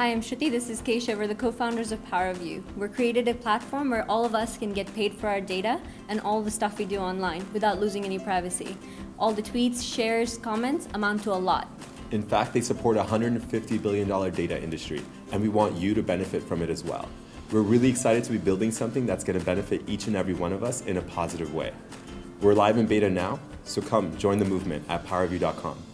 Hi, I'm Shruti. This is Keisha. We're the co-founders of PowerView. We're created a platform where all of us can get paid for our data and all the stuff we do online without losing any privacy. All the tweets, shares, comments amount to a lot. In fact, they support a $150 billion data industry, and we want you to benefit from it as well. We're really excited to be building something that's going to benefit each and every one of us in a positive way. We're live in beta now, so come join the movement at powerview.com.